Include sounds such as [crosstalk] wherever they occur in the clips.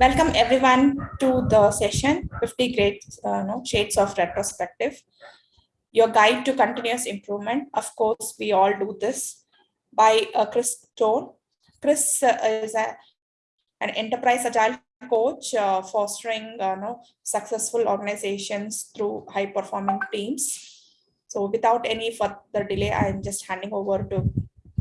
Welcome everyone to the session 50 Great uh, no, Shades of Retrospective. Your guide to continuous improvement. Of course, we all do this by uh, Chris Stone. Chris uh, is a, an enterprise agile coach uh, fostering uh, no, successful organizations through high performing teams. So without any further delay, I'm just handing over to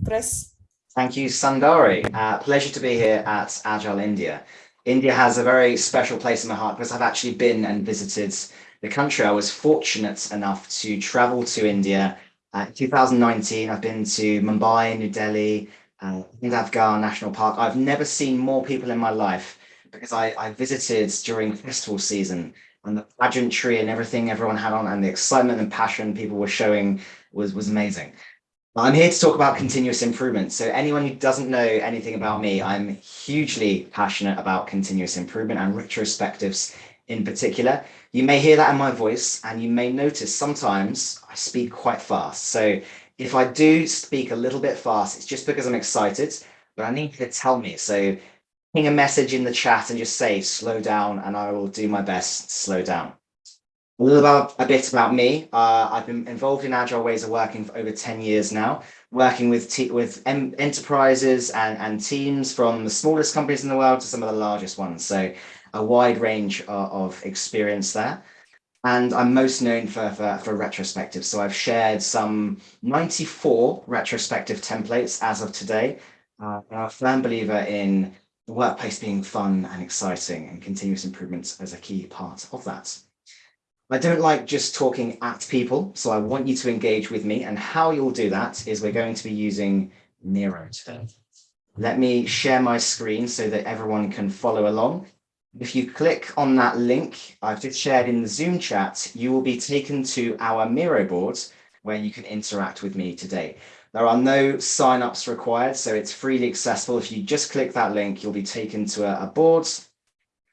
Chris. Thank you, Sundari. Uh, pleasure to be here at Agile India. India has a very special place in my heart because I've actually been and visited the country. I was fortunate enough to travel to India. Uh, 2019, I've been to Mumbai, New Delhi, uh, Afghan National Park. I've never seen more people in my life because I, I visited during festival season and the pageantry and everything everyone had on and the excitement and passion people were showing was, was amazing. I'm here to talk about continuous improvement. So anyone who doesn't know anything about me, I'm hugely passionate about continuous improvement and retrospectives in particular. You may hear that in my voice and you may notice sometimes I speak quite fast. So if I do speak a little bit fast, it's just because I'm excited, but I need you to tell me. So ping a message in the chat and just say slow down and I will do my best to slow down. A little about a bit about me. Uh, I've been involved in agile ways of working for over 10 years now, working with with enterprises and, and teams from the smallest companies in the world to some of the largest ones. So a wide range of, of experience there. And I'm most known for, for, for retrospectives. So I've shared some 94 retrospective templates as of today. Uh, I'm a firm believer in the workplace being fun and exciting and continuous improvements as a key part of that. I don't like just talking at people, so I want you to engage with me. And how you'll do that is we're going to be using Miro today. Let me share my screen so that everyone can follow along. If you click on that link I've just shared in the Zoom chat, you will be taken to our Miro board where you can interact with me today. There are no signups required, so it's freely accessible. If you just click that link, you'll be taken to a, a board,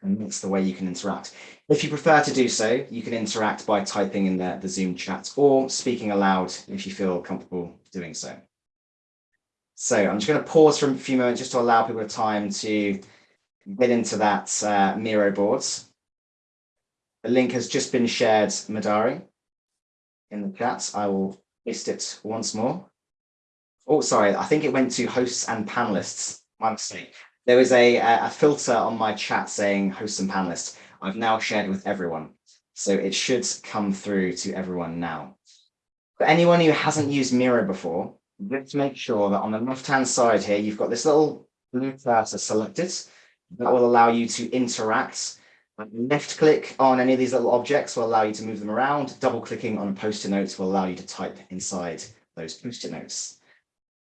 and that's the way you can interact. If you prefer to do so, you can interact by typing in the, the Zoom chat or speaking aloud if you feel comfortable doing so. So I'm just going to pause for a few moments just to allow people time to get into that uh, Miro boards. The link has just been shared, Madari, in the chat. I will paste it once more. Oh, sorry, I think it went to hosts and panelists. My mistake. There was a, a filter on my chat saying hosts and panelists. I've now shared it with everyone. So it should come through to everyone now. For anyone who hasn't used Miro before, let's make sure that on the left-hand side here, you've got this little blue cursor selected. That will allow you to interact. Left click on any of these little objects will allow you to move them around. Double clicking on a post-it notes will allow you to type inside those post-it notes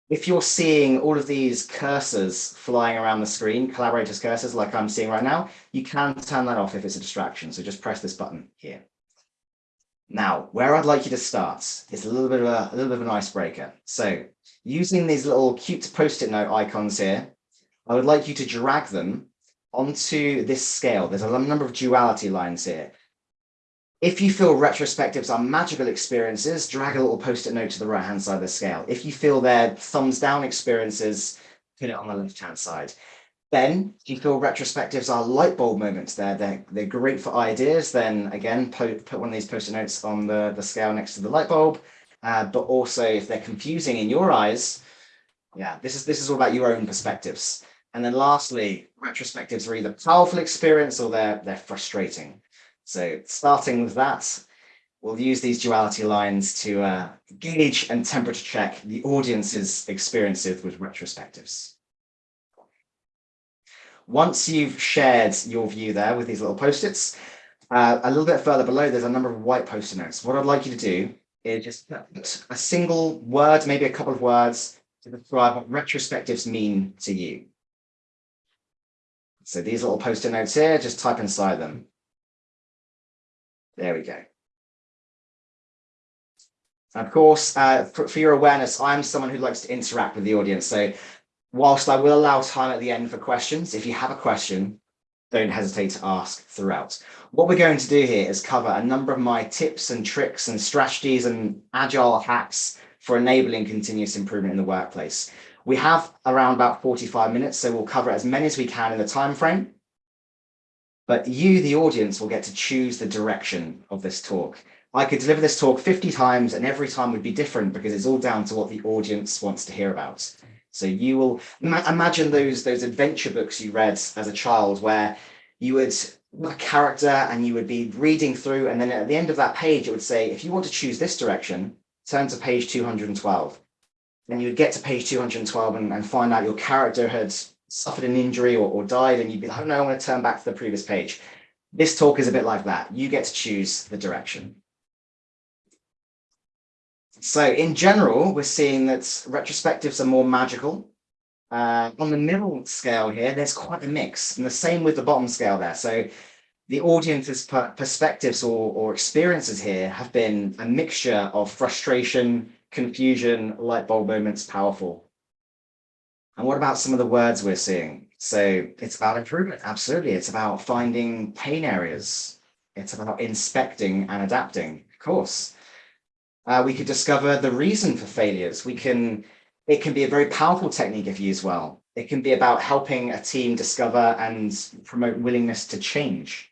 if you're seeing all of these cursors flying around the screen, collaborators cursors like I'm seeing right now, you can turn that off if it's a distraction. So just press this button here. Now, where I'd like you to start is a little bit of a, a little bit of an icebreaker. So using these little cute post-it note icons here, I would like you to drag them onto this scale. There's a number of duality lines here. If you feel retrospectives are magical experiences, drag a little post-it note to the right-hand side of the scale. If you feel they're thumbs down experiences, put it on the left-hand side. Then, if you feel retrospectives are light bulb moments, they're, they're, they're great for ideas, then again, put, put one of these post-it notes on the, the scale next to the light bulb. Uh, but also, if they're confusing in your eyes, yeah, this is, this is all about your own perspectives. And then lastly, retrospectives are either powerful experience or they're, they're frustrating. So starting with that, we'll use these duality lines to uh, gauge and temperature check the audience's experiences with retrospectives. Once you've shared your view there with these little post-its, uh, a little bit further below, there's a number of white post-it notes. What I'd like you to do is just put a single word, maybe a couple of words to describe what retrospectives mean to you. So these little post-it notes here, just type inside them. There we go. Of course, uh, for, for, your awareness, I'm someone who likes to interact with the audience. So whilst I will allow time at the end for questions, if you have a question, don't hesitate to ask throughout. What we're going to do here is cover a number of my tips and tricks and strategies and agile hacks for enabling continuous improvement in the workplace. We have around about 45 minutes, so we'll cover as many as we can in the time frame. But you, the audience, will get to choose the direction of this talk. I could deliver this talk 50 times and every time would be different because it's all down to what the audience wants to hear about. So you will imagine those, those adventure books you read as a child where you would a character and you would be reading through and then at the end of that page it would say if you want to choose this direction turn to page 212 then you would get to page 212 and, and find out your character had suffered an injury or, or died and you'd be like no i'm going to turn back to the previous page this talk is a bit like that you get to choose the direction so in general we're seeing that retrospectives are more magical uh, on the middle scale here, there's quite a mix, and the same with the bottom scale there. So the audience's per perspectives or, or experiences here have been a mixture of frustration, confusion, light bulb moments, powerful. And what about some of the words we're seeing? So it's about improvement, absolutely. It's about finding pain areas. It's about inspecting and adapting, of course. Uh, we could discover the reason for failures. We can it can be a very powerful technique if used well. It can be about helping a team discover and promote willingness to change.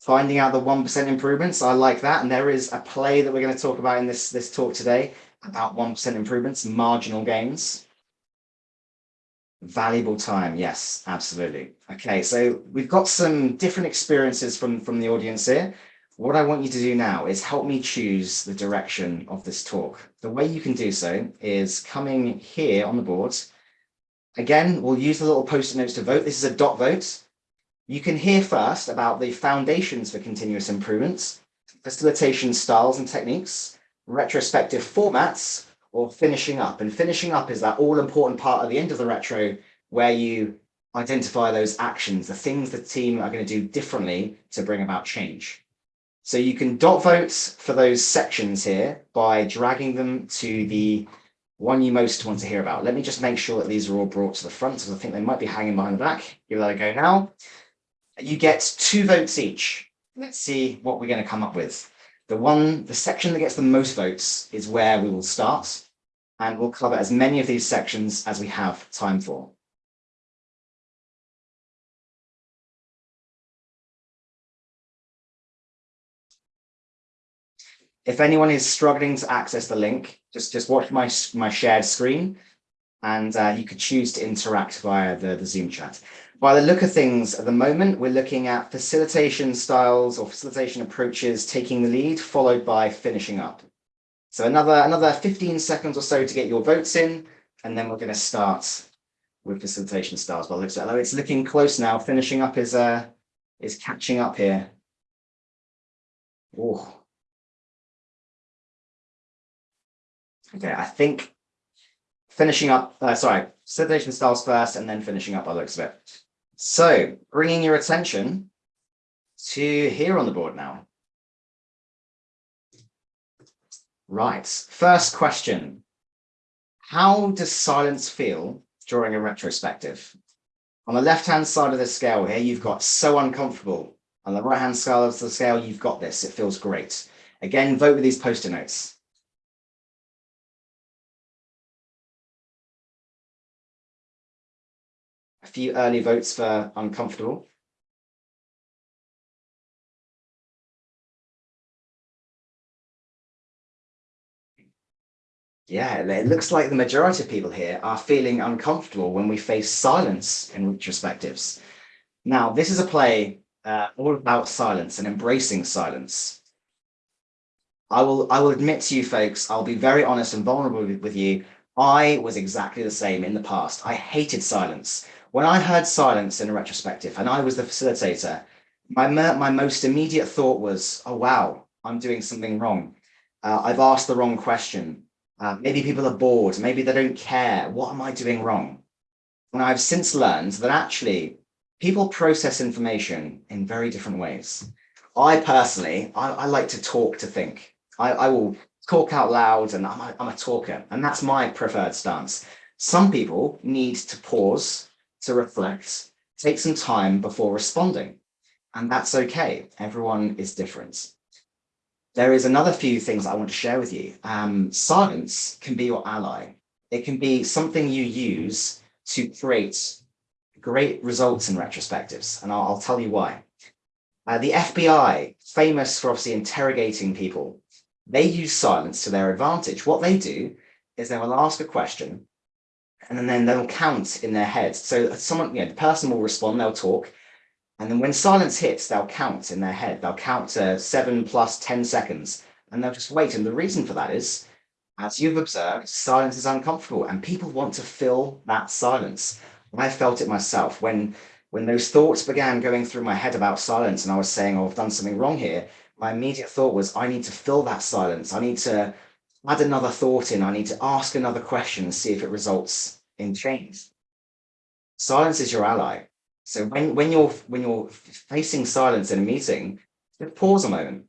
Finding out the 1% improvements, I like that. And there is a play that we're going to talk about in this, this talk today about 1% improvements, marginal gains. Valuable time, yes, absolutely. Okay, so we've got some different experiences from, from the audience here. What I want you to do now is help me choose the direction of this talk. The way you can do so is coming here on the board. Again, we'll use the little post-it notes to vote. This is a dot vote. You can hear first about the foundations for continuous improvements, facilitation styles and techniques, retrospective formats, or finishing up. And finishing up is that all important part at the end of the retro where you identify those actions, the things the team are going to do differently to bring about change. So you can dot vote for those sections here by dragging them to the one you most want to hear about. Let me just make sure that these are all brought to the front because I think they might be hanging behind the back. Give that a go now. You get two votes each. Let's see what we're going to come up with. The one, the section that gets the most votes is where we will start and we'll cover as many of these sections as we have time for. if anyone is struggling to access the link, just, just watch my, my shared screen and uh, you could choose to interact via the, the Zoom chat. By the look of things at the moment, we're looking at facilitation styles or facilitation approaches taking the lead, followed by finishing up. So another, another 15 seconds or so to get your votes in, and then we're going to start with facilitation styles. Well, looks like it's looking close now. Finishing up is uh, is catching up here. Oh, Okay, I think finishing up, uh, sorry, facilitation styles first and then finishing up by looks of it. So bringing your attention to here on the board now. Right, first question. How does silence feel during a retrospective? On the left-hand side of the scale here, you've got so uncomfortable. On the right-hand side of the scale, you've got this. It feels great. Again, vote with these post-it notes. Few early votes for uncomfortable. Yeah, it looks like the majority of people here are feeling uncomfortable when we face silence in retrospectives. Now, this is a play uh, all about silence and embracing silence. I will, I will admit to you folks, I'll be very honest and vulnerable with, with you. I was exactly the same in the past. I hated silence. When I heard silence in a retrospective and I was the facilitator, my, my most immediate thought was, oh, wow, I'm doing something wrong. Uh, I've asked the wrong question. Uh, maybe people are bored. Maybe they don't care. What am I doing wrong? And I've since learned that actually people process information in very different ways. I personally, I, I like to talk to think. I, I will talk out loud and I'm a, I'm a talker and that's my preferred stance. Some people need to pause to reflect, take some time before responding. And that's okay. Everyone is different. There is another few things I want to share with you. Um, silence can be your ally. It can be something you use to create great results in retrospectives, and I'll, I'll tell you why. Uh, the FBI, famous for obviously interrogating people, they use silence to their advantage. What they do is they will ask a question and then they'll count in their head. So someone, you know, the person will respond, they'll talk, and then when silence hits, they'll count in their head. They'll count to seven plus 10 seconds, and they'll just wait. And the reason for that is, as you've observed, silence is uncomfortable, and people want to fill that silence. I felt it myself when when those thoughts began going through my head about silence, and I was saying, "Oh, I've done something wrong here." My immediate thought was, "I need to fill that silence. I need to add another thought in. I need to ask another question and see if it results in change." Silence is your ally. So when, when you're when you're facing silence in a meeting, just pause a moment,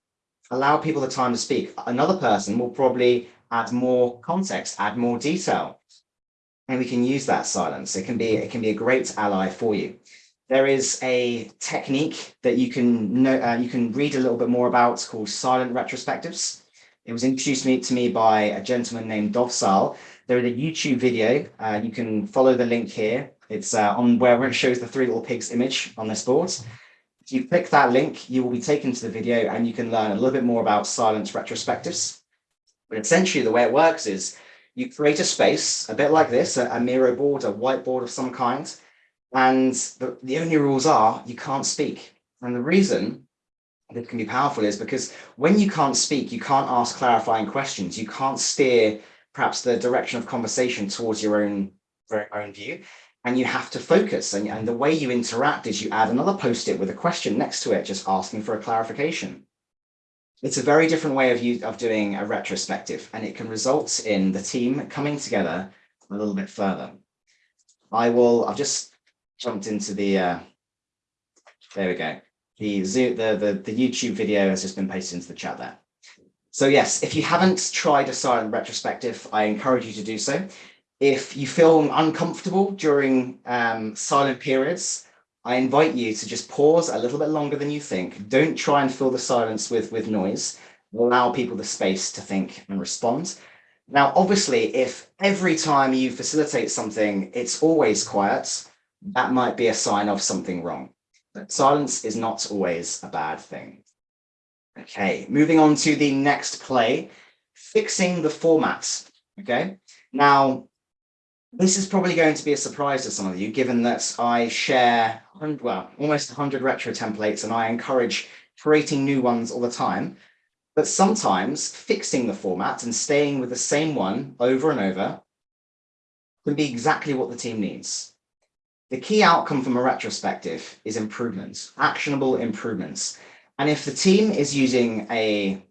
allow people the time to speak. Another person will probably add more context, add more detail, and we can use that silence. It can be it can be a great ally for you. There is a technique that you can know uh, you can read a little bit more about called silent retrospectives. It was introduced to me by a gentleman named Dov Sal. There is a YouTube video. Uh, you can follow the link here. It's uh, on where it shows the three little pigs image on this board. If you click that link, you will be taken to the video and you can learn a little bit more about silence retrospectives. But essentially the way it works is you create a space, a bit like this, a, a Miro board, a whiteboard of some kind. And the, the only rules are you can't speak. And the reason that can be powerful is because when you can't speak, you can't ask clarifying questions. You can't steer perhaps the direction of conversation towards your own, your own view and you have to focus. And, and the way you interact is you add another post-it with a question next to it, just asking for a clarification. It's a very different way of, you, of doing a retrospective, and it can result in the team coming together a little bit further. I will, I've just jumped into the, uh, there we go. The, Zoom, the, the, the YouTube video has just been pasted into the chat there. So yes, if you haven't tried a silent retrospective, I encourage you to do so. If you feel uncomfortable during um, silent periods, I invite you to just pause a little bit longer than you think. Don't try and fill the silence with, with noise. Allow people the space to think and respond. Now, obviously, if every time you facilitate something, it's always quiet, that might be a sign of something wrong. But silence is not always a bad thing. Okay, moving on to the next play, fixing the format. Okay, now this is probably going to be a surprise to some of you, given that I share, well, almost 100 retro templates and I encourage creating new ones all the time. But sometimes fixing the format and staying with the same one over and over can be exactly what the team needs. The key outcome from a retrospective is improvements, actionable improvements. And if the team is using a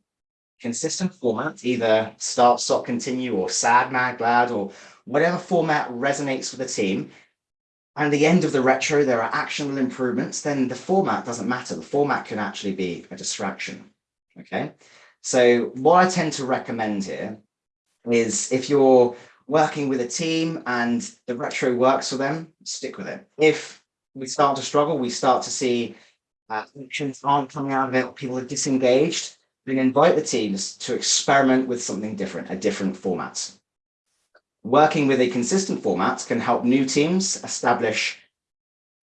consistent format, either start, stop, continue, or sad, mad, glad, or whatever format resonates with the team, and the end of the retro, there are actionable improvements, then the format doesn't matter. The format can actually be a distraction. Okay. So what I tend to recommend here is if you're working with a team and the retro works for them, stick with it. If we start to struggle, we start to see uh, aren't coming out of it, people are disengaged, then invite the teams to experiment with something different, a different format. Working with a consistent format can help new teams establish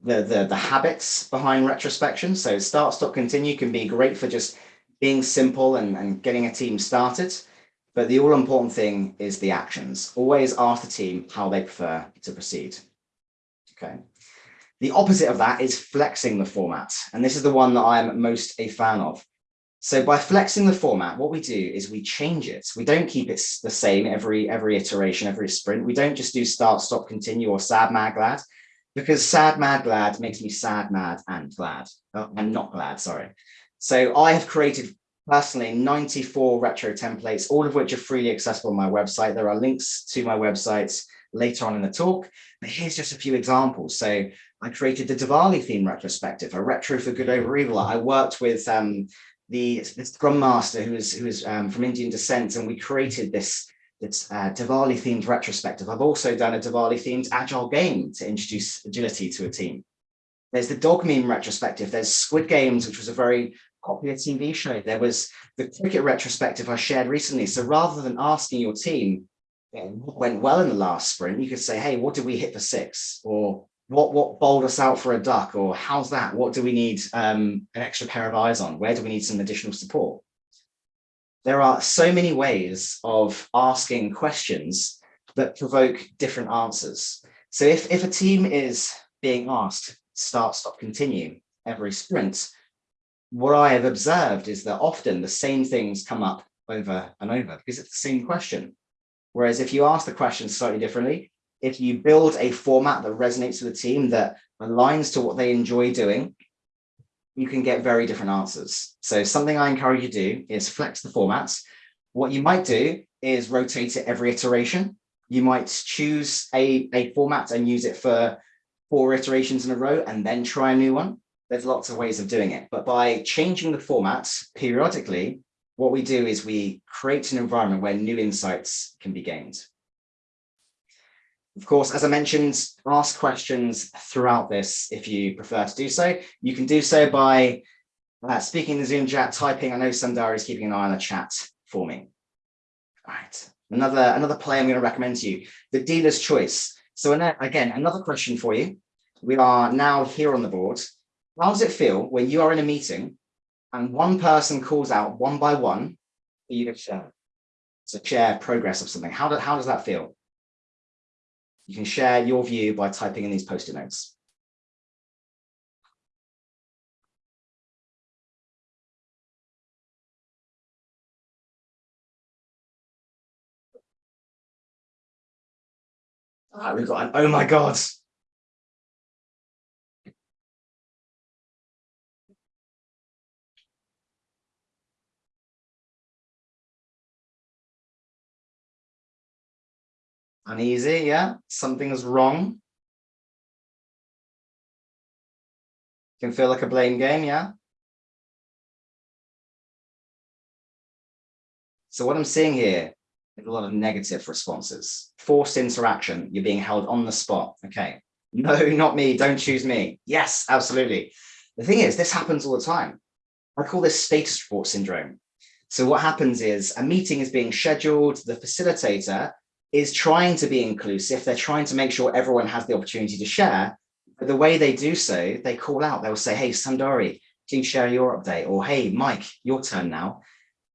the, the, the habits behind retrospection. So start, stop, continue can be great for just being simple and, and getting a team started. But the all important thing is the actions. Always ask the team how they prefer to proceed. Okay. The opposite of that is flexing the format. And this is the one that I'm most a fan of. So by flexing the format, what we do is we change it. We don't keep it the same every every iteration, every sprint. We don't just do start, stop, continue or sad, mad, glad, because sad, mad, glad makes me sad, mad and glad. Oh, I'm not glad, sorry. So I have created personally 94 retro templates, all of which are freely accessible on my website. There are links to my websites later on in the talk, but here's just a few examples. So I created the Diwali theme retrospective, a retro for good over evil. I worked with um, the, Scrum Master who is, who is um, from Indian descent, and we created this, this uh, Diwali themed retrospective. I've also done a Diwali themed agile game to introduce agility to a team. There's the dog meme retrospective. There's Squid Games, which was a very popular TV show. There was the cricket retrospective I shared recently. So rather than asking your team what went well in the last sprint, you could say, hey, what did we hit for six? Or what what bowled us out for a duck or how's that what do we need um, an extra pair of eyes on where do we need some additional support there are so many ways of asking questions that provoke different answers so if if a team is being asked start stop continue every sprint what i have observed is that often the same things come up over and over because it's the same question whereas if you ask the question slightly differently if you build a format that resonates with the team that aligns to what they enjoy doing, you can get very different answers. So something I encourage you to do is flex the formats. What you might do is rotate it every iteration. You might choose a, a format and use it for four iterations in a row and then try a new one. There's lots of ways of doing it, but by changing the formats periodically, what we do is we create an environment where new insights can be gained. Of course, as I mentioned, ask questions throughout this if you prefer to do so. You can do so by uh, speaking in the Zoom chat, typing. I know Sundari is keeping an eye on the chat for me. All right, another, another play I'm going to recommend to you, the dealer's choice. So again, another question for you. We are now here on the board. How does it feel when you are in a meeting and one person calls out one by one for you to share, to share progress of something? How, do, how does that feel? You can share your view by typing in these post-it notes. Ah, we've got an, oh my God. Uneasy, yeah? Something's wrong. Can feel like a blame game, yeah? So what I'm seeing here is a lot of negative responses. Forced interaction, you're being held on the spot. Okay, [laughs] no, not me, don't choose me. Yes, absolutely. The thing is, this happens all the time. I call this status report syndrome. So what happens is a meeting is being scheduled, the facilitator is trying to be inclusive. They're trying to make sure everyone has the opportunity to share. But the way they do so, they call out, they'll say, hey, Sundari, please share your update. Or hey, Mike, your turn now.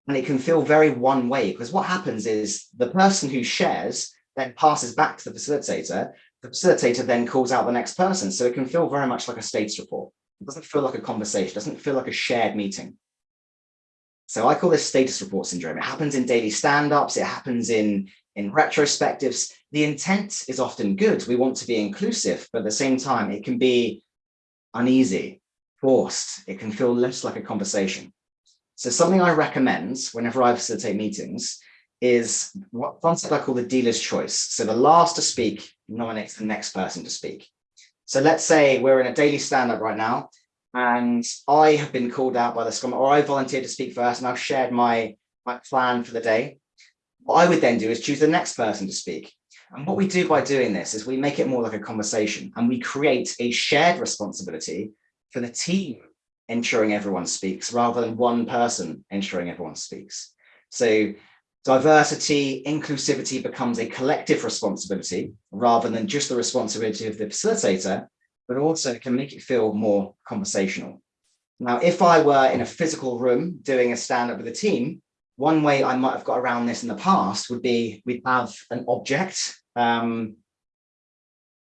And it can feel very one way because what happens is the person who shares then passes back to the facilitator. The facilitator then calls out the next person. So it can feel very much like a status report. It doesn't feel like a conversation, it doesn't feel like a shared meeting. So I call this status report syndrome. It happens in daily stand-ups, it happens in in retrospectives, the intent is often good. We want to be inclusive, but at the same time, it can be uneasy, forced. It can feel less like a conversation. So something I recommend whenever I facilitate meetings is what concept I call the dealer's choice. So the last to speak nominates the next person to speak. So let's say we're in a daily stand-up right now, and I have been called out by the scrum, or I volunteered to speak first, and I've shared my, my plan for the day. What I would then do is choose the next person to speak. And what we do by doing this is we make it more like a conversation and we create a shared responsibility for the team ensuring everyone speaks rather than one person ensuring everyone speaks. So diversity, inclusivity becomes a collective responsibility rather than just the responsibility of the facilitator, but also can make it feel more conversational. Now, if I were in a physical room doing a stand-up with a team, one way I might have got around this in the past would be we'd have an object. Um,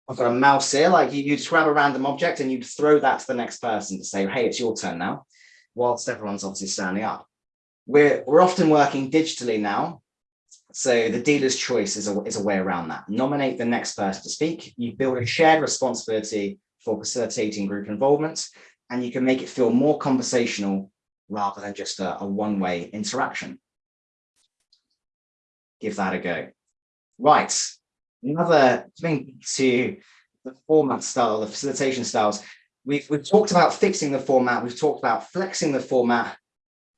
I've got a mouse here, like you, you'd grab a random object and you'd throw that to the next person to say, hey, it's your turn now, whilst everyone's obviously standing up. We're, we're often working digitally now. So the dealer's choice is a, is a way around that. Nominate the next person to speak. You build a shared responsibility for facilitating group involvement, and you can make it feel more conversational rather than just a, a one-way interaction. Give that a go. Right, another thing to the format style, the facilitation styles. We've, we've talked about fixing the format. We've talked about flexing the format.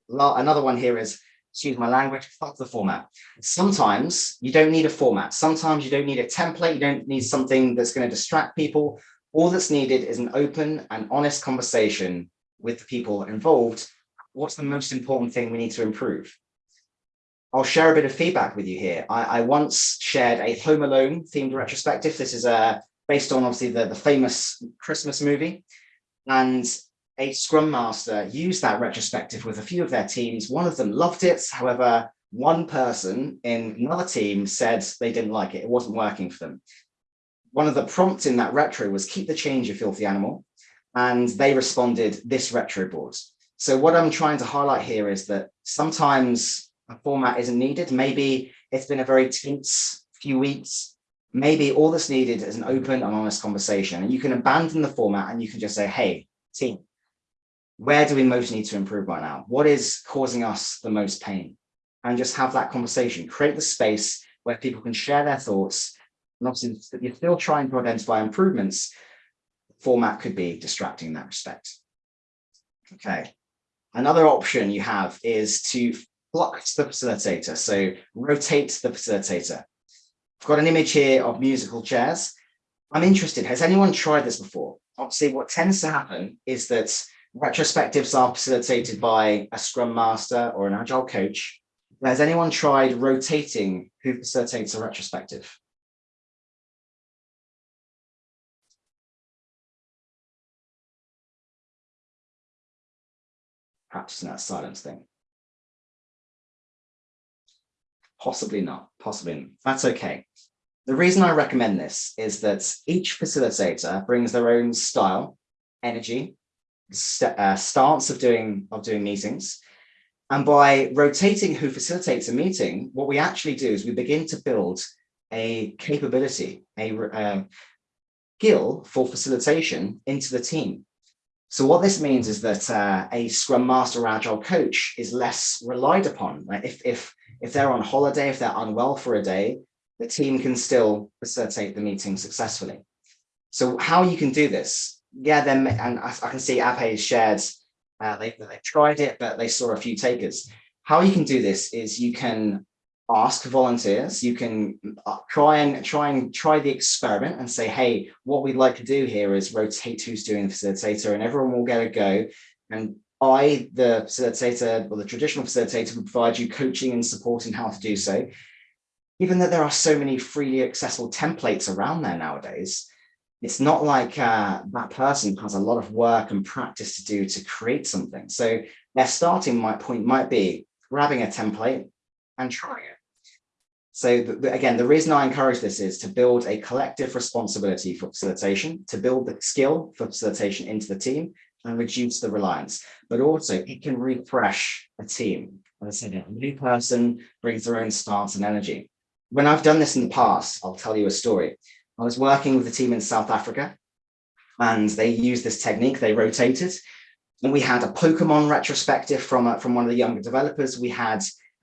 Another one here is, excuse my language, fuck the format. Sometimes you don't need a format. Sometimes you don't need a template. You don't need something that's going to distract people. All that's needed is an open and honest conversation with the people involved what's the most important thing we need to improve? I'll share a bit of feedback with you here. I, I once shared a Home Alone themed retrospective. This is a, based on obviously the, the famous Christmas movie. And a Scrum Master used that retrospective with a few of their teams. One of them loved it. However, one person in another team said they didn't like it. It wasn't working for them. One of the prompts in that retro was keep the change, you filthy animal. And they responded this retro board. So what I'm trying to highlight here is that sometimes a format isn't needed. Maybe it's been a very tense few weeks. Maybe all that's needed is an open and honest conversation. And you can abandon the format and you can just say, hey, team, where do we most need to improve right now? What is causing us the most pain? And just have that conversation, create the space where people can share their thoughts. And obviously you're still trying to identify improvements. Format could be distracting in that respect. Okay. Another option you have is to flux the facilitator. So rotate the facilitator. I've got an image here of musical chairs. I'm interested, has anyone tried this before? Obviously, what tends to happen is that retrospectives are facilitated by a scrum master or an agile coach. Has anyone tried rotating who facilitates a retrospective? Perhaps that silence thing. Possibly not, possibly not. That's okay. The reason I recommend this is that each facilitator brings their own style, energy, st uh, stance of doing, of doing meetings. And by rotating who facilitates a meeting, what we actually do is we begin to build a capability, a uh, skill for facilitation into the team. So what this means is that uh, a Scrum Master Agile coach is less relied upon. If, if, if they're on holiday, if they're unwell for a day, the team can still facilitate the meeting successfully. So how you can do this? Yeah, then and I, I can see Abhay shared, uh, they, they tried it, but they saw a few takers. How you can do this is you can ask volunteers. You can uh, try and try and try the experiment and say hey what we'd like to do here is rotate who's doing the facilitator and everyone will get a go. And i the facilitator or the traditional facilitator will provide you coaching and support in how to do so. Even though there are so many freely accessible templates around there nowadays it's not like uh, that person has a lot of work and practice to do to create something. So their starting point might be grabbing a template and try it so the, again, the reason I encourage this is to build a collective responsibility for facilitation, to build the skill for facilitation into the team and reduce the reliance, but also it can refresh a team. As I said, a new person brings their own stance and energy. When I've done this in the past, I'll tell you a story. I was working with a team in South Africa and they used this technique, they rotated and we had a Pokemon retrospective from, uh, from one of the younger developers. We had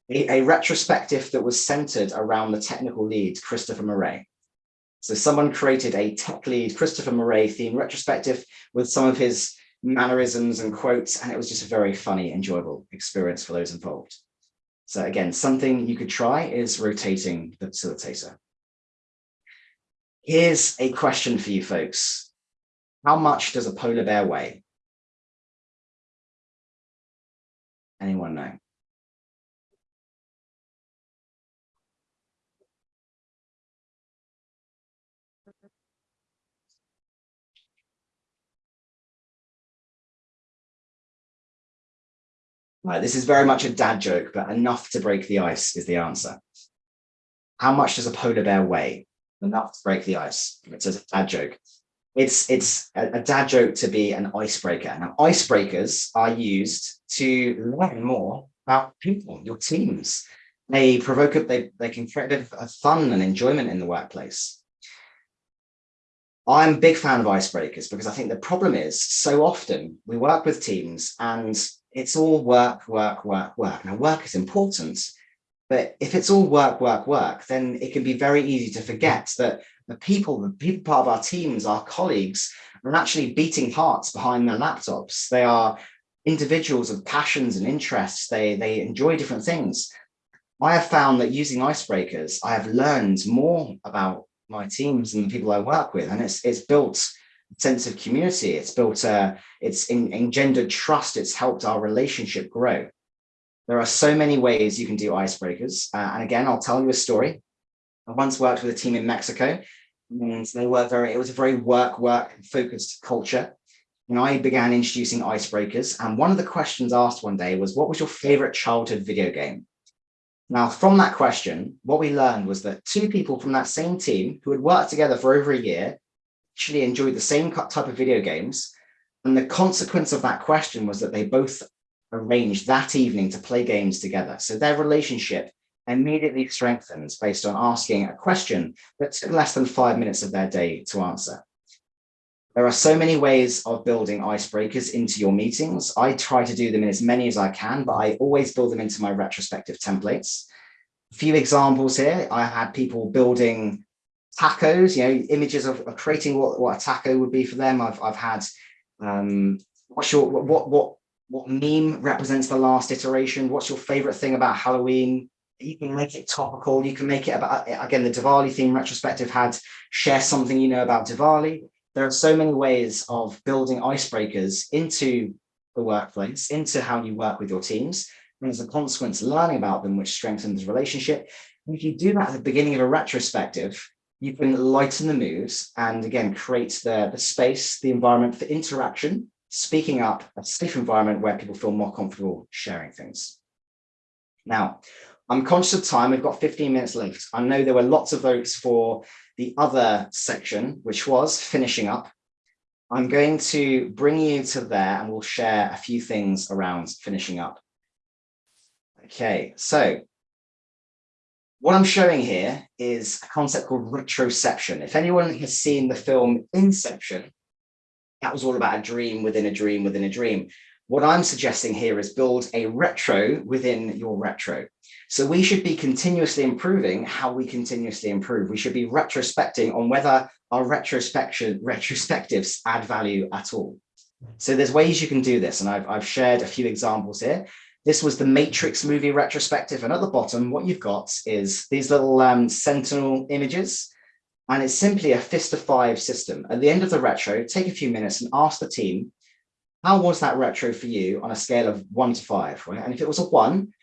a, a retrospective that was centered around the technical lead, Christopher Murray. So someone created a tech lead Christopher Murray theme retrospective with some of his mannerisms and quotes, and it was just a very funny, enjoyable experience for those involved. So again, something you could try is rotating the facilitator. Here's a question for you folks. How much does a polar bear weigh? Anyone know? Right, this is very much a dad joke, but enough to break the ice is the answer. How much does a polar bear weigh? Enough to break the ice. It's a dad joke. It's, it's a, a dad joke to be an icebreaker. Now, icebreakers are used to learn more about people, your teams. They provoke, they, they can create a fun and enjoyment in the workplace. I'm a big fan of icebreakers because I think the problem is so often we work with teams and it's all work, work, work, work. Now, work is important, but if it's all work, work, work, then it can be very easy to forget that the people, the people part of our teams, our colleagues, are actually beating hearts behind their laptops. They are individuals with passions and interests. They, they enjoy different things. I have found that using icebreakers, I have learned more about my teams and the people I work with, and it's, it's built sense of community. It's built, uh, it's engendered trust. It's helped our relationship grow. There are so many ways you can do icebreakers. Uh, and again, I'll tell you a story. I once worked with a team in Mexico And they were very, it was a very work, work focused culture. And I began introducing icebreakers. And one of the questions asked one day was, what was your favorite childhood video game? Now, from that question, what we learned was that two people from that same team who had worked together for over a year actually enjoyed the same type of video games. And the consequence of that question was that they both arranged that evening to play games together. So their relationship immediately strengthens based on asking a question that took less than five minutes of their day to answer. There are so many ways of building icebreakers into your meetings. I try to do them in as many as I can, but I always build them into my retrospective templates. A few examples here, I had people building tacos, you know, images of, of creating what, what a taco would be for them. I've, I've had, um, what's your, what, what, what meme represents the last iteration? What's your favorite thing about Halloween? you can make it topical. You can make it about, again, the Diwali theme retrospective had share something you know about Diwali. There are so many ways of building icebreakers into the workplace, into how you work with your teams. And as a consequence, learning about them, which strengthens the relationship. If you do that at the beginning of a retrospective, you can lighten the moods and again, create the, the space, the environment for interaction, speaking up, a safe environment where people feel more comfortable sharing things. Now, I'm conscious of time. We've got 15 minutes left. I know there were lots of votes for the other section, which was finishing up. I'm going to bring you to there and we'll share a few things around finishing up. Okay, so what I'm showing here is a concept called retroception. If anyone has seen the film Inception, that was all about a dream within a dream within a dream. What I'm suggesting here is build a retro within your retro. So we should be continuously improving how we continuously improve. We should be retrospecting on whether our retrospection retrospectives add value at all. So there's ways you can do this. And I've, I've shared a few examples here. This was the Matrix movie retrospective. And at the bottom, what you've got is these little um, sentinel images. And it's simply a fist of five system. At the end of the retro, take a few minutes and ask the team, how was that retro for you on a scale of one to five, right? And if it was a one,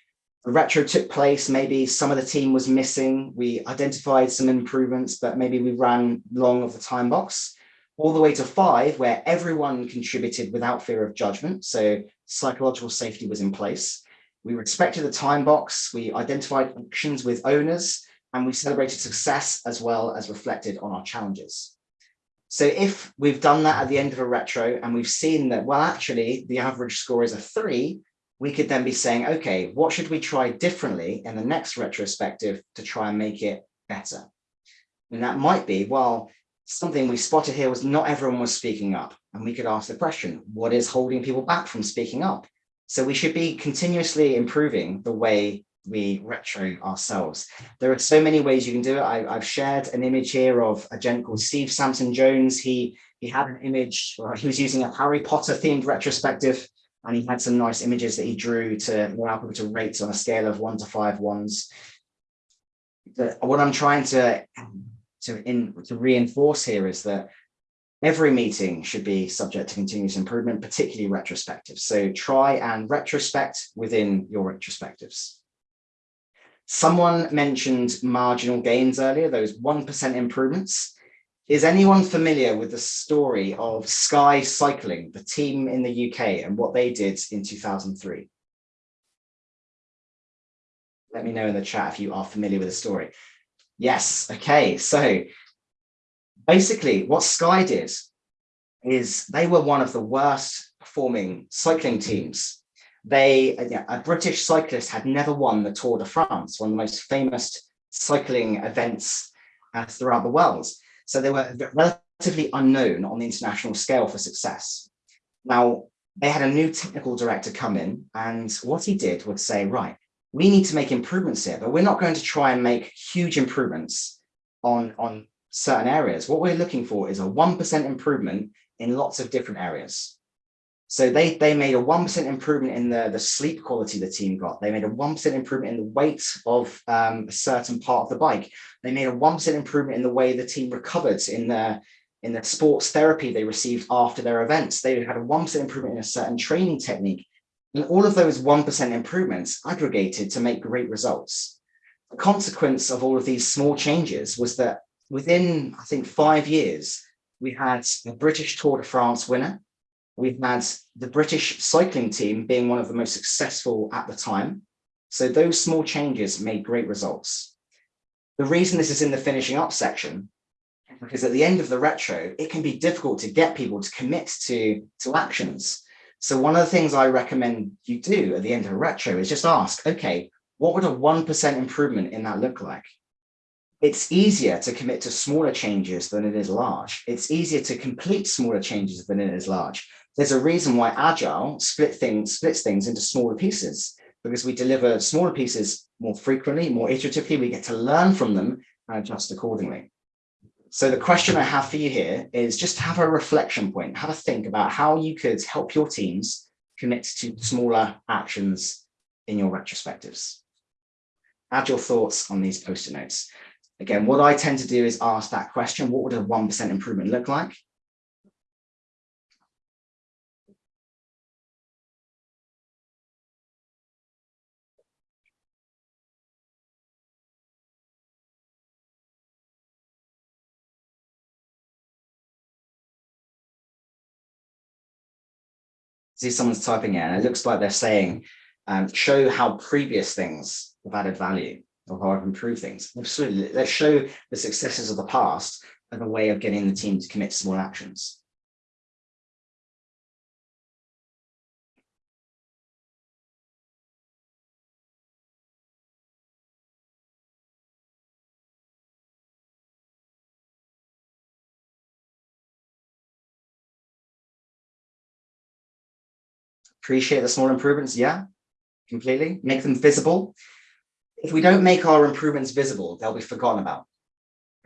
the retro took place, maybe some of the team was missing, we identified some improvements, but maybe we ran long of the time box, all the way to five, where everyone contributed without fear of judgment. So psychological safety was in place. We respected the time box, we identified actions with owners, and we celebrated success as well as reflected on our challenges. So if we've done that at the end of a retro and we've seen that, well, actually the average score is a three, we could then be saying, okay, what should we try differently in the next retrospective to try and make it better? And that might be, well, something we spotted here was not everyone was speaking up. And we could ask the question, what is holding people back from speaking up? So we should be continuously improving the way we retro ourselves. There are so many ways you can do it. I, have shared an image here of a gent called Steve Sampson Jones. He, he had an image, he was using a Harry Potter themed retrospective and he had some nice images that he drew to allow people to rate on a scale of one to five ones. What I'm trying to to in to reinforce here is that every meeting should be subject to continuous improvement, particularly retrospective. So try and retrospect within your retrospectives. Someone mentioned marginal gains earlier, those 1% improvements. Is anyone familiar with the story of Sky Cycling, the team in the UK and what they did in 2003? Let me know in the chat if you are familiar with the story. Yes, okay, so basically what Sky did is they were one of the worst performing cycling teams. They, a British cyclist had never won the Tour de France, one of the most famous cycling events uh, throughout the world. So they were relatively unknown on the international scale for success. Now, they had a new technical director come in and what he did was say, right, we need to make improvements here, but we're not going to try and make huge improvements on, on certain areas. What we're looking for is a 1% improvement in lots of different areas. So they, they made a 1% improvement in the, the sleep quality the team got. They made a 1% improvement in the weight of um, a certain part of the bike. They made a 1% improvement in the way the team recovered in the, in the sports therapy they received after their events. They had a 1% improvement in a certain training technique. And all of those 1% improvements aggregated to make great results. The consequence of all of these small changes was that within, I think, five years, we had the British Tour de France winner. We've had the British cycling team being one of the most successful at the time. So those small changes made great results. The reason this is in the finishing up section, because at the end of the retro, it can be difficult to get people to commit to, to actions. So one of the things I recommend you do at the end of a retro is just ask, okay, what would a 1% improvement in that look like? It's easier to commit to smaller changes than it is large. It's easier to complete smaller changes than it is large. There's a reason why Agile split things, splits things into smaller pieces, because we deliver smaller pieces more frequently, more iteratively, we get to learn from them and adjust accordingly. So the question I have for you here is just have a reflection point, have a think about how you could help your teams commit to smaller actions in your retrospectives. Add your thoughts on these post-it notes. Again, what I tend to do is ask that question, what would a 1% improvement look like? see someone's typing in it looks like they're saying um, show how previous things have added value or how I've improved things. Absolutely. Let's show the successes of the past as a way of getting the team to commit to small actions. Appreciate the small improvements, yeah, completely. Make them visible if we don't make our improvements visible, they'll be forgotten about.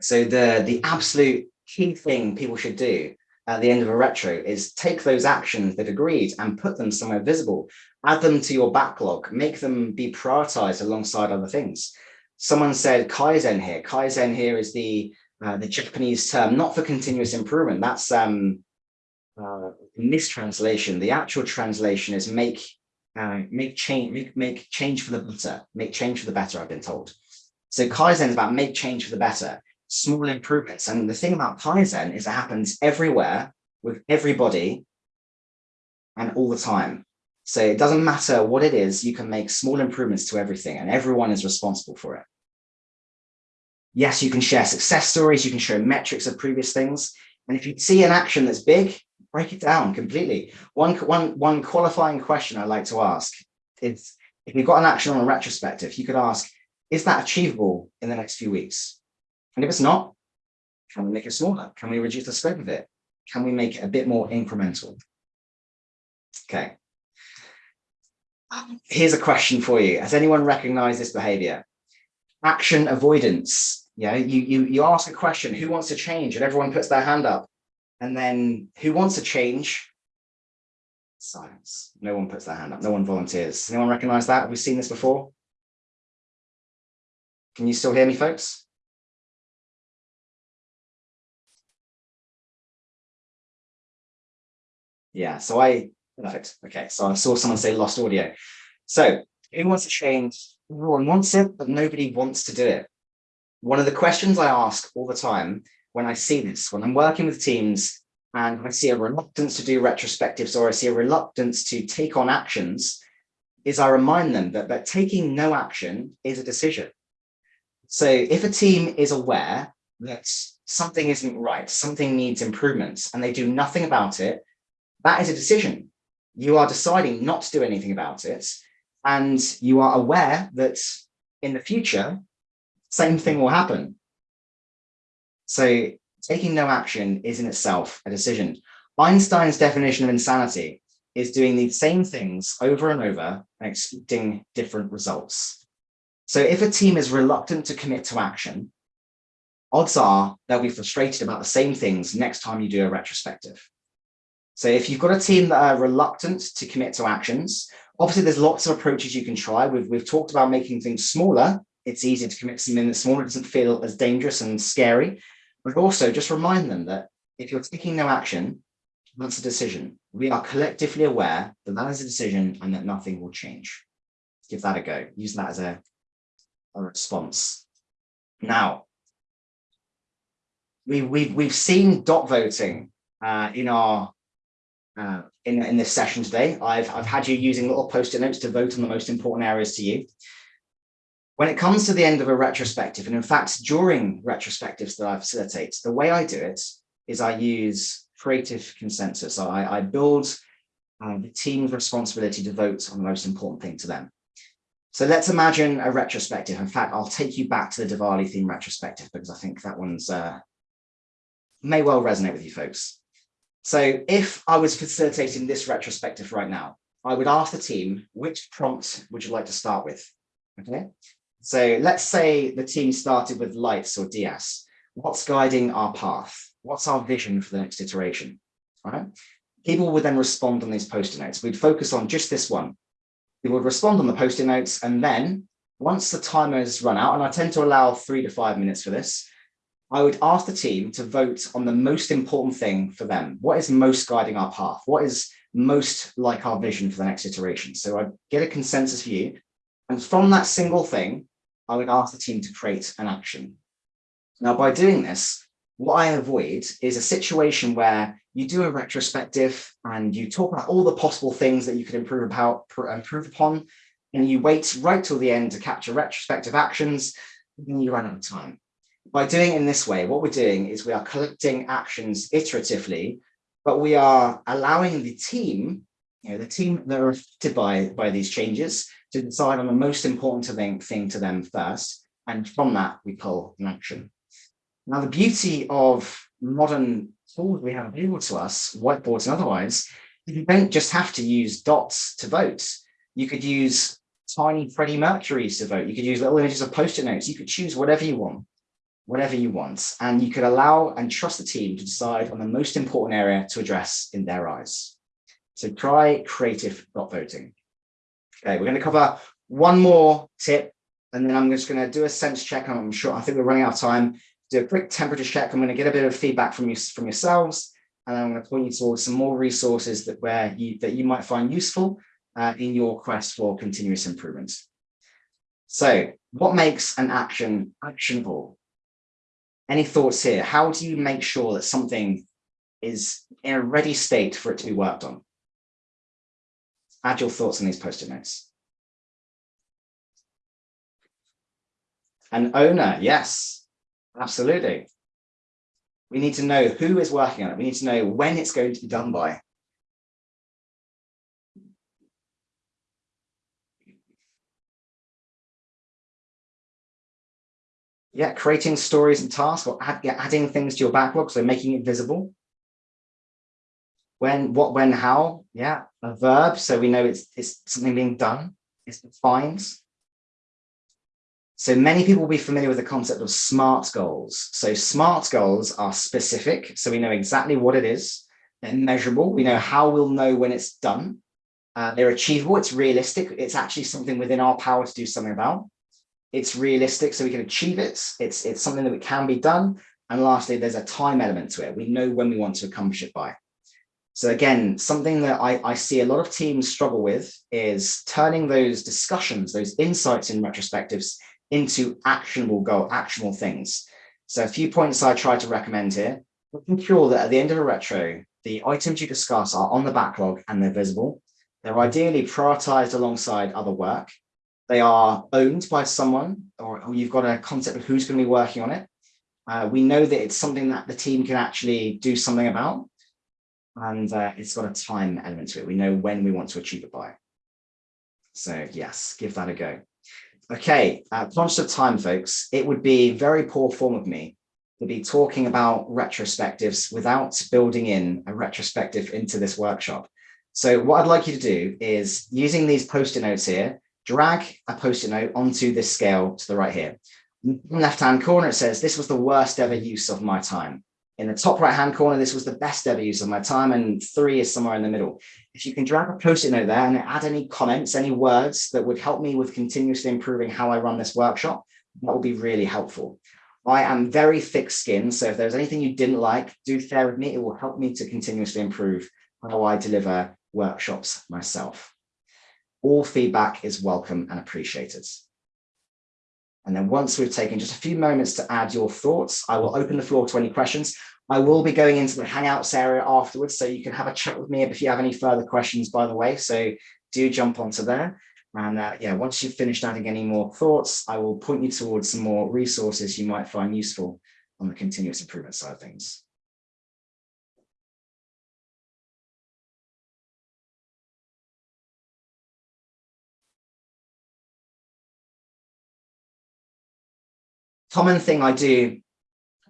So the, the absolute key thing people should do at the end of a retro is take those actions that agreed and put them somewhere visible, add them to your backlog, make them be prioritized alongside other things. Someone said Kaizen here. Kaizen here is the uh, the Japanese term, not for continuous improvement. That's um, uh, mistranslation. The actual translation is make uh, make change, make, make change for the better, make change for the better, I've been told. So Kaizen is about make change for the better, small improvements. And the thing about Kaizen is it happens everywhere with everybody and all the time. So it doesn't matter what it is, you can make small improvements to everything and everyone is responsible for it. Yes, you can share success stories, you can show metrics of previous things. And if you see an action that's big, break it down completely. One, one, one qualifying question I like to ask is, if you've got an action on a retrospective, you could ask, is that achievable in the next few weeks? And if it's not, can we make it smaller? Can we reduce the scope of it? Can we make it a bit more incremental? Okay. Here's a question for you. Has anyone recognized this behavior? Action avoidance. Yeah, you, you, you ask a question, who wants to change? And everyone puts their hand up. And then who wants to change? Silence. No one puts their hand up. No one volunteers. Anyone recognize that? Have we seen this before? Can you still hear me, folks? Yeah, so I, perfect. Okay, so I saw someone say lost audio. So who wants to change? Everyone wants it, but nobody wants to do it. One of the questions I ask all the time when I see this, when I'm working with teams and I see a reluctance to do retrospectives or I see a reluctance to take on actions, is I remind them that, that taking no action is a decision. So if a team is aware that something isn't right, something needs improvements, and they do nothing about it, that is a decision. You are deciding not to do anything about it, and you are aware that in the future, same thing will happen. So taking no action is in itself a decision. Einstein's definition of insanity is doing the same things over and over and expecting different results. So if a team is reluctant to commit to action, odds are they'll be frustrated about the same things next time you do a retrospective. So if you've got a team that are reluctant to commit to actions, obviously there's lots of approaches you can try. We've, we've talked about making things smaller. It's easier to commit to something that's smaller, it doesn't feel as dangerous and scary but also just remind them that if you're taking no action, that's a decision. We are collectively aware that that is a decision and that nothing will change. Give that a go. Use that as a, a response. Now, we, we've, we've seen dot voting uh, in our uh, in, in this session today. I've, I've had you using little post-it notes to vote on the most important areas to you. When it comes to the end of a retrospective, and in fact, during retrospectives that I facilitate, the way I do it is I use creative consensus. I, I build uh, the team's responsibility to vote on the most important thing to them. So let's imagine a retrospective. In fact, I'll take you back to the Diwali theme retrospective because I think that one's uh, may well resonate with you folks. So if I was facilitating this retrospective right now, I would ask the team, which prompt would you like to start with? Okay, so let's say the team started with lights or DS. What's guiding our path? What's our vision for the next iteration? Right. People would then respond on these post-it notes. We'd focus on just this one. We would respond on the post-it notes, and then once the timer has run out, and I tend to allow three to five minutes for this, I would ask the team to vote on the most important thing for them. What is most guiding our path? What is most like our vision for the next iteration? So I get a consensus view. And from that single thing, I would ask the team to create an action. Now, by doing this, what I avoid is a situation where you do a retrospective and you talk about all the possible things that you could improve about, improve upon, and you wait right till the end to capture retrospective actions, and you run out of time by doing it in this way, what we're doing is we are collecting actions iteratively, but we are allowing the team, you know, the team that are affected by, by these changes to decide on the most important thing, thing to them first. And from that, we pull an action. Now, the beauty of modern tools we have available to us, whiteboards and otherwise, you don't just have to use dots to vote. You could use tiny Freddie Mercury's to vote. You could use little images of post-it notes. You could choose whatever you want whatever you want, and you could allow and trust the team to decide on the most important area to address in their eyes. So try creative dot voting. Okay, we're going to cover one more tip, and then I'm just going to do a sense check. I'm sure I think we're running out of time. Do a quick temperature check. I'm going to get a bit of feedback from you from yourselves, and I'm going to point you towards some more resources that where you that you might find useful uh, in your quest for continuous improvement. So, what makes an action actionable? Any thoughts here? How do you make sure that something is in a ready state for it to be worked on? Add your thoughts on these post-it notes. An owner, yes, absolutely. We need to know who is working on it. We need to know when it's going to be done by. yeah, creating stories and tasks or add, yeah, adding things to your backlog, so making it visible. When, what, when, how, yeah, a verb, so we know it's, it's something being done, it's defined. So many people will be familiar with the concept of SMART goals. So SMART goals are specific, so we know exactly what it is. They're measurable, we know how we'll know when it's done. Uh, they're achievable, it's realistic, it's actually something within our power to do something about it's realistic so we can achieve it. It's, it's something that can be done. And lastly, there's a time element to it. We know when we want to accomplish it by. So again, something that I, I see a lot of teams struggle with is turning those discussions, those insights in retrospectives into actionable goal, actionable things. So a few points I try to recommend here. Making sure that at the end of a retro, the items you discuss are on the backlog and they're visible. They're ideally prioritized alongside other work they are owned by someone or, you've got a concept of who's going to be working on it. Uh, we know that it's something that the team can actually do something about. And uh, it's got a time element to it. We know when we want to achieve it by. So yes, give that a go. Okay, uh, conscious of time, folks, it would be very poor form of me to be talking about retrospectives without building in a retrospective into this workshop. So what I'd like you to do is using these post-it notes here, drag a post-it note onto this scale to the right here. Left-hand corner, it says, this was the worst ever use of my time. In the top right-hand corner, this was the best ever use of my time, and three is somewhere in the middle. If you can drag a post-it note there and add any comments, any words that would help me with continuously improving how I run this workshop, that would be really helpful. I am very thick-skinned, so if there's anything you didn't like, do share with me. It will help me to continuously improve how I deliver workshops myself. All feedback is welcome and appreciated. And then once we've taken just a few moments to add your thoughts, I will open the floor to any questions. I will be going into the Hangouts area afterwards, so you can have a chat with me if you have any further questions, by the way. So do jump onto there. And uh, yeah, once you've finished adding any more thoughts, I will point you towards some more resources you might find useful on the continuous improvement side of things. Common thing I do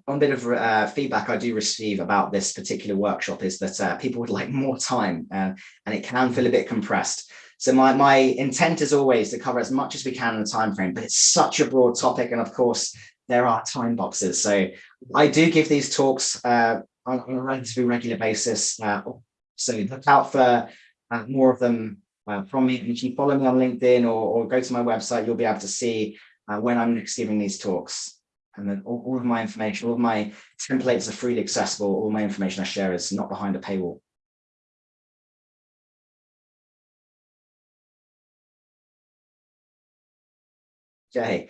one bit of uh, feedback I do receive about this particular workshop is that uh, people would like more time uh, and it can feel a bit compressed. So my, my intent is always to cover as much as we can in the time frame, but it's such a broad topic. And of course, there are time boxes. So I do give these talks uh, on, on, a relatively regular basis. Uh, so look out for uh, more of them from me. If you follow me on LinkedIn or, or, go to my website, you'll be able to see uh, when I'm giving these talks. And then all, all of my information, all of my templates are freely accessible. All my information I share is not behind a paywall. Okay,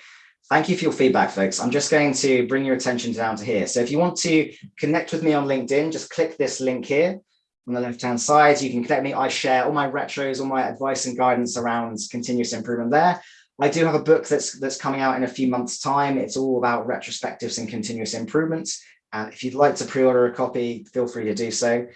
thank you for your feedback, folks. I'm just going to bring your attention down to here. So if you want to connect with me on LinkedIn, just click this link here on the left-hand side. You can connect me. I share all my retros, all my advice and guidance around continuous improvement there. I do have a book that's that's coming out in a few months' time. It's all about retrospectives and continuous improvements. And if you'd like to pre-order a copy, feel free to do so.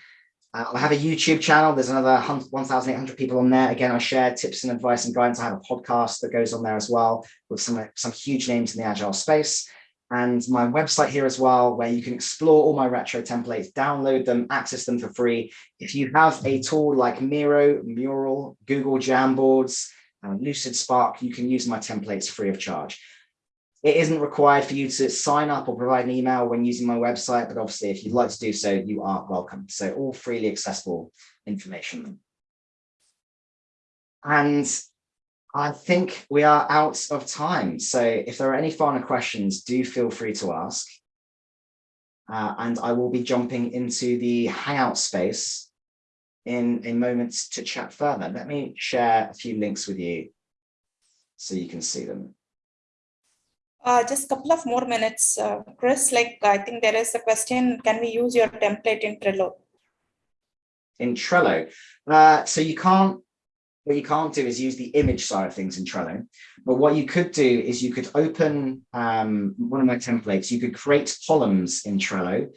Uh, I have a YouTube channel. There's another 1,800 people on there. Again, I share tips and advice and guidance. I have a podcast that goes on there as well with some, some huge names in the agile space. And my website here as well, where you can explore all my retro templates, download them, access them for free. If you have a tool like Miro, Mural, Google Jamboards, uh, Lucidspark, you can use my templates free of charge. It isn't required for you to sign up or provide an email when using my website, but obviously if you'd like to do so, you are welcome. So all freely accessible information. And I think we are out of time. So if there are any final questions, do feel free to ask. Uh, and I will be jumping into the Hangout space in a moment to chat further. Let me share a few links with you so you can see them. Uh, just a couple of more minutes, uh, Chris, like I think there is a question, can we use your template in Trello? In Trello. Uh, so you can't, what you can't do is use the image side of things in Trello. But what you could do is you could open um, one of my templates, you could create columns in Trello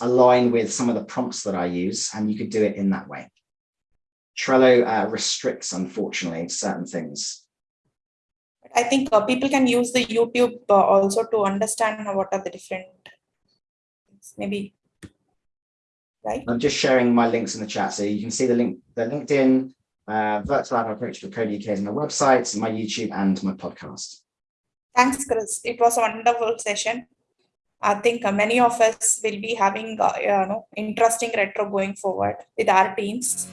align with some of the prompts that I use, and you could do it in that way. Trello uh, restricts, unfortunately, certain things. I think uh, people can use the YouTube uh, also to understand what are the different maybe. Right? I'm just sharing my links in the chat so you can see the link the linkedin uh virtual lab approach for code uk is my website my youtube and my podcast. Thanks chris. It was a wonderful session i think uh, many of us will be having uh, you know interesting retro going forward with our teams